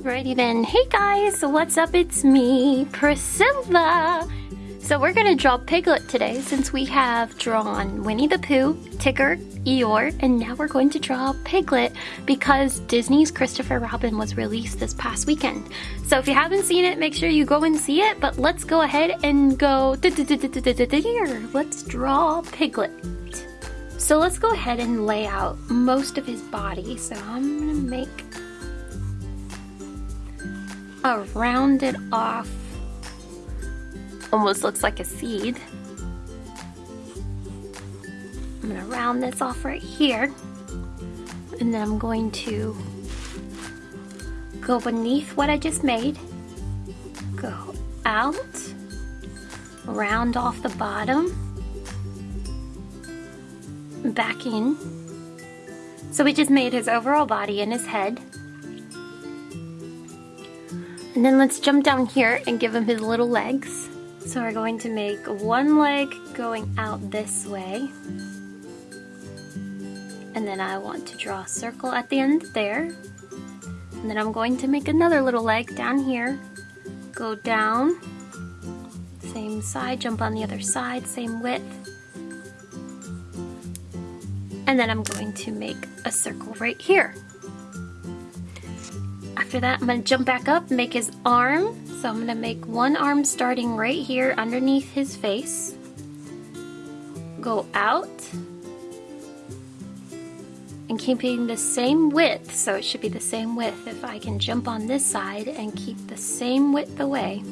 Alrighty then. Hey guys, what's up? It's me, Priscilla. So we're gonna draw Piglet today since we have drawn Winnie the Pooh, Tigger, Eeyore, and now we're going to draw Piglet because Disney's Christopher Robin was released this past weekend. So if you haven't seen it, make sure you go and see it, but let's go ahead and go here. Let's draw Piglet. So let's go ahead and lay out most of his body. So I'm gonna make a rounded off, almost looks like a seed. I'm gonna round this off right here. And then I'm going to go beneath what I just made, go out, round off the bottom, back in. So we just made his overall body and his head. And then let's jump down here and give him his little legs. So we're going to make one leg going out this way. And then I want to draw a circle at the end there. And then I'm going to make another little leg down here. Go down, same side, jump on the other side, same width. And then I'm going to make a circle right here. After that, I'm gonna jump back up, make his arm. So I'm gonna make one arm starting right here underneath his face. Go out. And keeping the same width, so it should be the same width if I can jump on this side and keep the same width away.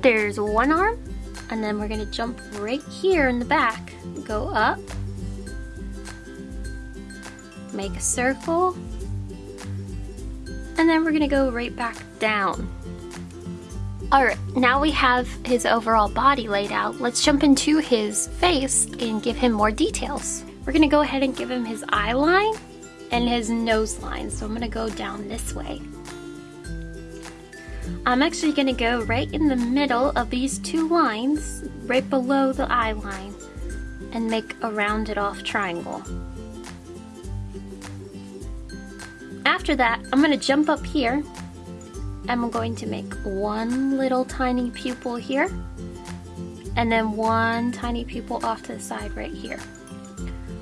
There's one arm, and then we're gonna jump right here in the back, go up, make a circle, and then we're gonna go right back down. Alright, now we have his overall body laid out. Let's jump into his face and give him more details. We're gonna go ahead and give him his eye line and his nose line. So I'm gonna go down this way. I'm actually gonna go right in the middle of these two lines, right below the eye line, and make a rounded off triangle. After that, I'm going to jump up here. I'm going to make one little tiny pupil here. And then one tiny pupil off to the side right here.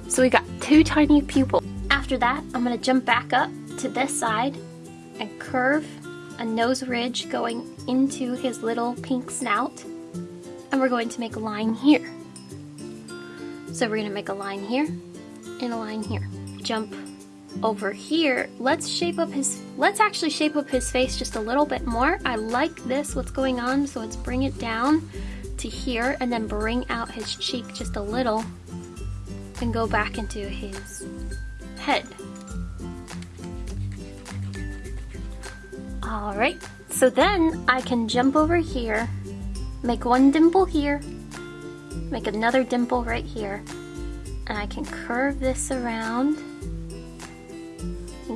So we got two tiny pupils. After that, I'm going to jump back up to this side and curve a nose ridge going into his little pink snout. And we're going to make a line here. So we're going to make a line here and a line here. Jump over here, let's shape up his, let's actually shape up his face just a little bit more. I like this, what's going on, so let's bring it down to here and then bring out his cheek just a little and go back into his head. Alright, so then I can jump over here, make one dimple here, make another dimple right here, and I can curve this around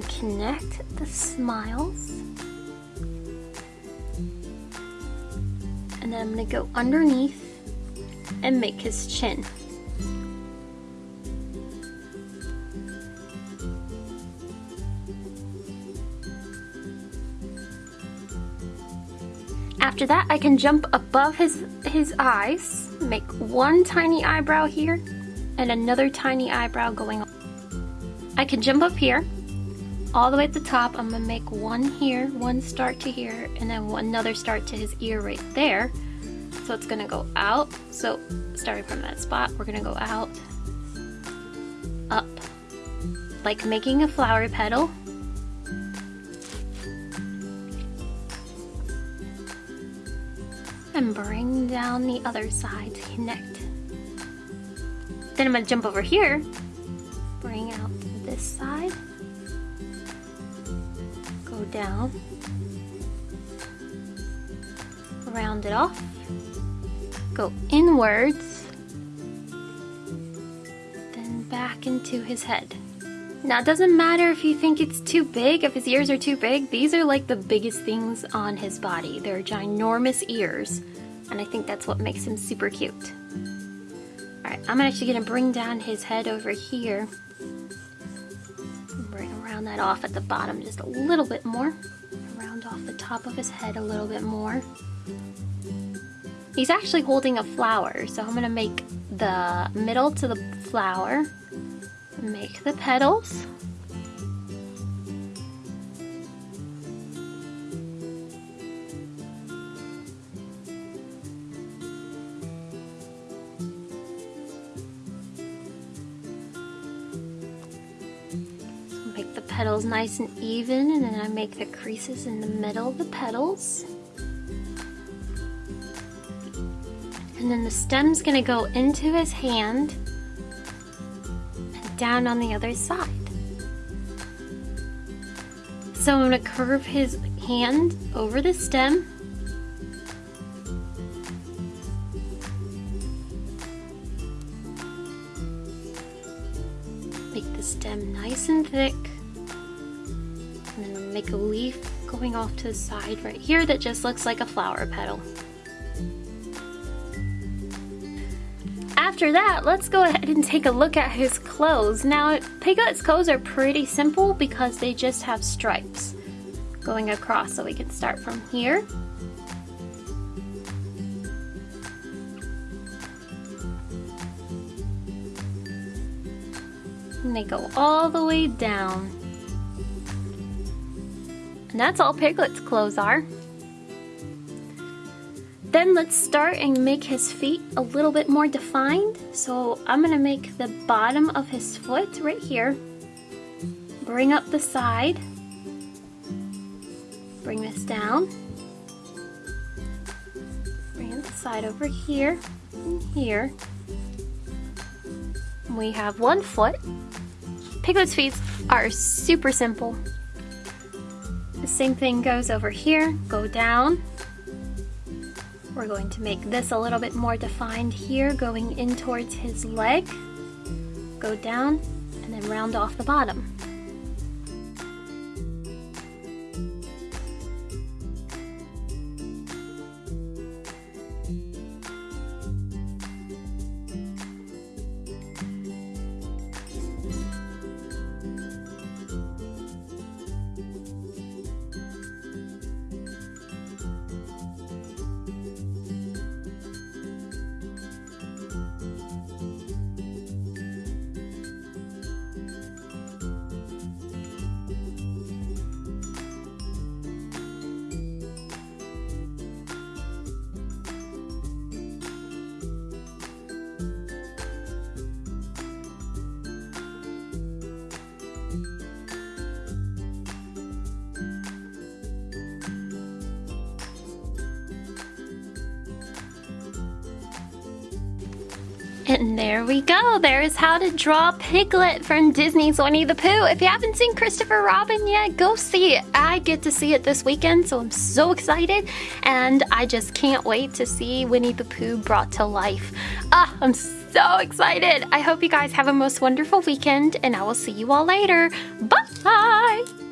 connect the smiles. And then I'm going to go underneath and make his chin. After that, I can jump above his, his eyes, make one tiny eyebrow here, and another tiny eyebrow going on. I can jump up here, all the way at the top I'm gonna make one here one start to here and then another start to his ear right there. So it's gonna go out. So starting from that spot we're gonna go out up like making a flower petal. And bring down the other side to connect. Then I'm gonna jump over here down, round it off, go inwards, then back into his head. Now it doesn't matter if you think it's too big, if his ears are too big, these are like the biggest things on his body. They're ginormous ears, and I think that's what makes him super cute. Alright, I'm actually going to bring down his head over here round that off at the bottom just a little bit more. Round off the top of his head a little bit more. He's actually holding a flower, so I'm gonna make the middle to the flower, make the petals. Petals nice and even and then I make the creases in the middle of the petals. And then the stem's gonna go into his hand and down on the other side. So I'm gonna curve his hand over the stem Make the stem nice and thick. Make a leaf going off to the side right here that just looks like a flower petal. After that, let's go ahead and take a look at his clothes. Now, Piglet's clothes are pretty simple because they just have stripes going across. So we can start from here and they go all the way down. And that's all Piglet's clothes are. Then let's start and make his feet a little bit more defined. So I'm gonna make the bottom of his foot right here. Bring up the side. Bring this down. Bring the side over here and here. We have one foot Piglet's feet are super simple. The same thing goes over here, go down. We're going to make this a little bit more defined here, going in towards his leg. Go down, and then round off the bottom. And there we go. There is how to draw Piglet from Disney's Winnie the Pooh. If you haven't seen Christopher Robin yet, go see it. I get to see it this weekend, so I'm so excited. And I just can't wait to see Winnie the Pooh brought to life. Ah, I'm so excited. I hope you guys have a most wonderful weekend, and I will see you all later. Bye!